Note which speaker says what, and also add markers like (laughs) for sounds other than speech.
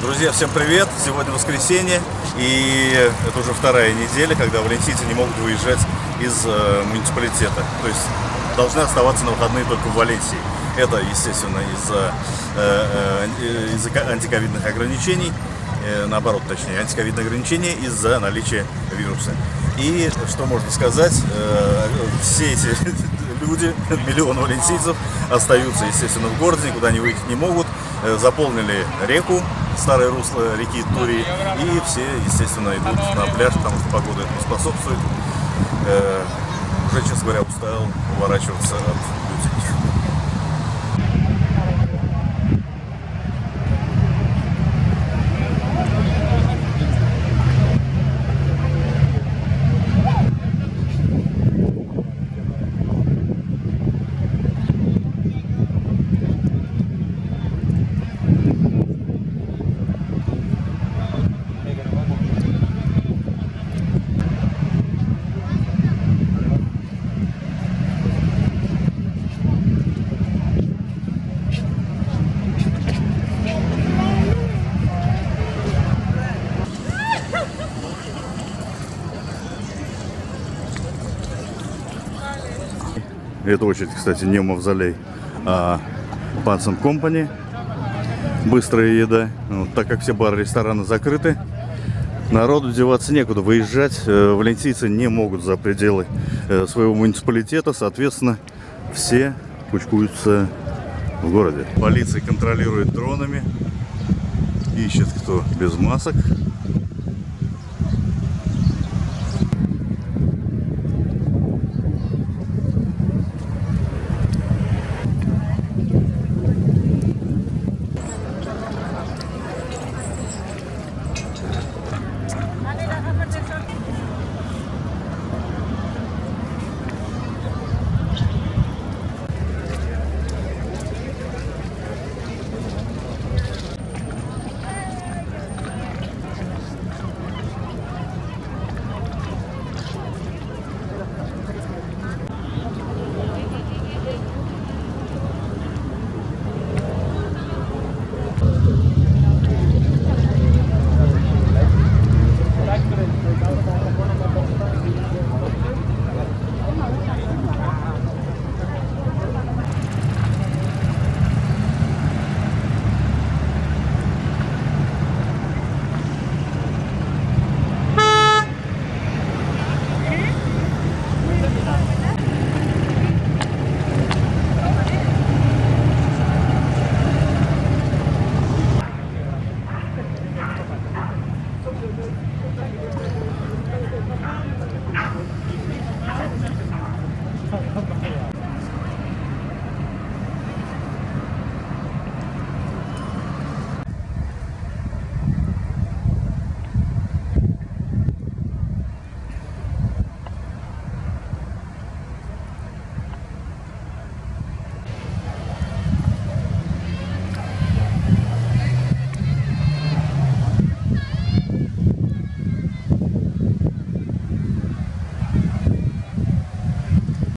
Speaker 1: Друзья, всем привет! Сегодня воскресенье, и это уже вторая неделя, когда валенсийцы не могут выезжать из э, муниципалитета. То есть должны оставаться на выходные только в Валенсии. Это, естественно, из-за э, э, из антиковидных ограничений, э, наоборот, точнее, антиковидные ограничения из-за наличия вируса. И что можно сказать, э, все эти (laughs) люди, миллион валенсийцев, остаются, естественно, в городе, никуда они выехать не могут. Э, заполнили реку, старое русло реки Тури, и все, естественно, идут на пляж, потому что погода этому способствует. Э, уже, честно говоря, устал уворачиваться от людей. Это очередь, кстати, не мавзолей, а Пансон Компани. Быстрая еда. Вот, так как все бары, рестораны закрыты, народу деваться некуда. Выезжать э, валенсийцы не могут за пределы э, своего муниципалитета. Соответственно, все кучкуются в городе. Полиция контролирует дронами. Ищет кто без масок.